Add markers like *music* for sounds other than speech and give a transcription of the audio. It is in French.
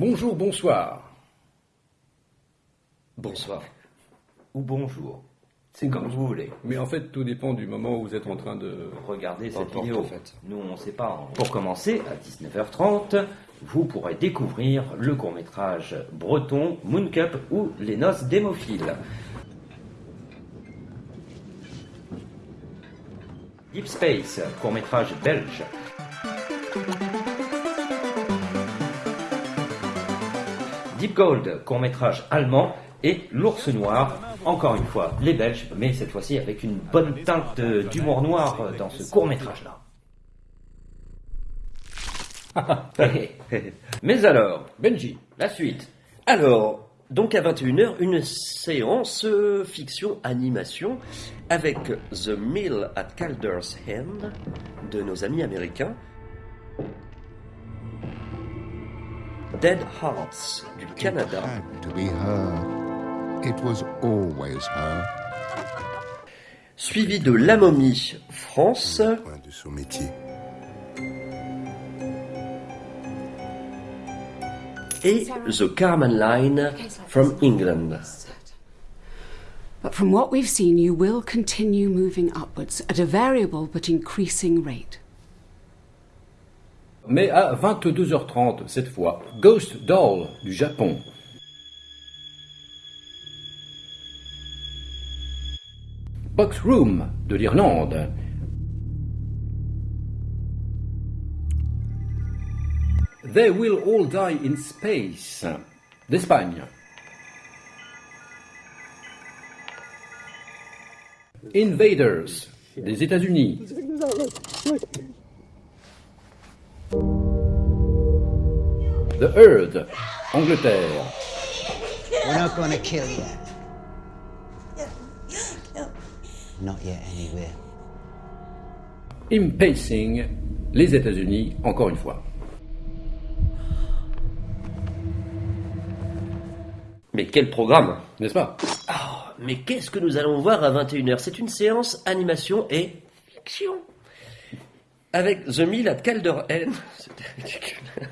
Bonjour, bonsoir. Bonsoir. Ou bonjour. C'est comme vous voulez. Mais en fait, tout dépend du moment où vous êtes en train de... Regardez cette vidéo. en fait. Nous, on ne sait pas. Pour commencer, à 19h30, vous pourrez découvrir le court-métrage breton Moon Cup ou Les Noces d'hémophiles. Deep Space, court-métrage belge. Deep Gold, court-métrage allemand. Et L'ours noir, encore une fois, les Belges, mais cette fois-ci avec une bonne teinte d'humour noir dans ce court-métrage-là. *laughs* mais alors, Benji. la suite. Alors, donc à 21h, une séance fiction-animation avec The Mill at Calder's Hand de nos amis américains. Dead Hearts du Canada. had to be her. It was always her. Suivi de La Momie France de son métier. et The Carman Line from England. But from what we've seen, you will continue moving upwards at a variable but increasing rate. Mais à 22h30, cette fois, Ghost Doll du Japon. Box Room de l'Irlande. They Will All Die in Space d'Espagne. Invaders des États-Unis. The Herd, Angleterre. We're not going to kill you. Not yet, anyway. Impacing, les États-Unis, encore une fois. Mais quel programme N'est-ce pas? Ah, Mais qu'est-ce que nous allons voir à 21h C'est une séance animation et fiction. Avec The Mill at Calderhead. *laughs* C'était ridicule.